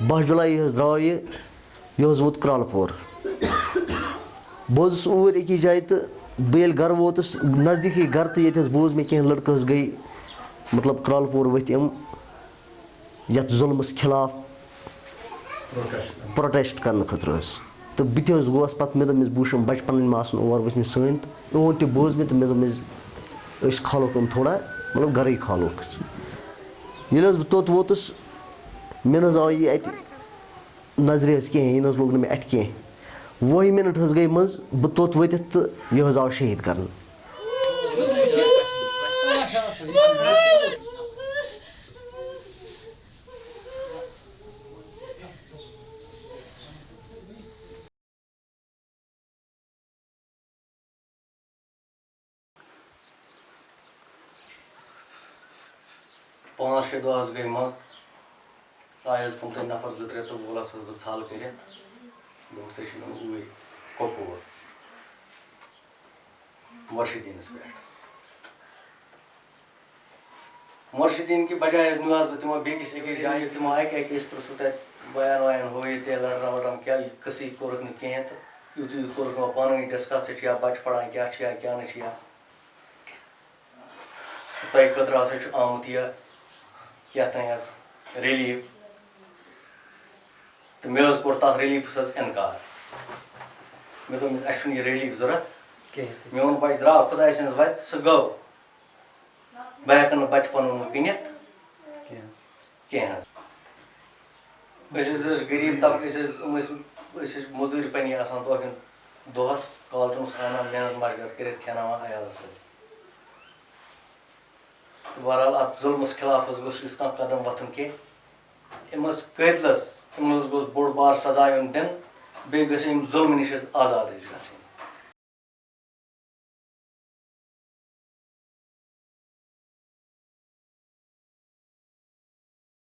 त्रे द्राव सह गर तो दून शह बजे अस दूस मैसेज दोप तुम लड़कू गो शहीद बह जुलाई लग भग साढ़े त्रे द्राव यह गर गरकन थो नम कह पता कि बह कोत गस बह जुलाई द्राव यह यह वोत क्रलपोर बह ऊर अकी जाए तो बह गर वोतस नज़दीकी गर तो ये बोज मे कह लड़क गई मतलब क्रलपोर वथ यम ये जुलमस खिलाफ प्रोटेस्ट करने खतर तो बह गोस पे मे दोस बह वुम बच पन आसन और वथ सन तो इहद तह बोज मे तो मे दोस खालोक यम थोड़ा मतलब घर खालोक ये बह तोत वोतस मे आव यह अत नज़र कहें यह लोग मे अथ कह वह मिनट गई मज बह तोत वत तो यह आव शहीद कर पाँच शे दह गई मज आयस कम तक नफर जो त्रे तो बोला बह छल कर ऊर कपूर मुर्शिदीनस पे मुर्शिदीन की बजाय नुस बह तमो बेकिस अकिस जाए तमो अक अकिस पृछु तत बयान वयान हो ये लड़ना वड़ना क्या कसी कोरक न कहें तो यूत यूत कोरक पानी डिस्कस या बच पढ़ान क्या क्या क्या तह खतर हसा आमुत यह यथ रिलीफ तो मे कोर तथ रिलीफस इनकार मे दोस अस यह रिलीफ ज़रूरत मोन बच द्राव खुदा सज वत सह गो बह हेक बच पन कन कह गरीब तबक मजूर पनी तोहन दोहस कॉलचूस आना मेहनत मशगत कर खेनावान अयालस तो बहरहाल अत जुलमस खिलाफ गोस कह कदम वथन कह अमस कतलस अमस गोस बोड़ बार सजा दिन बे जुल्म नश आज़ाद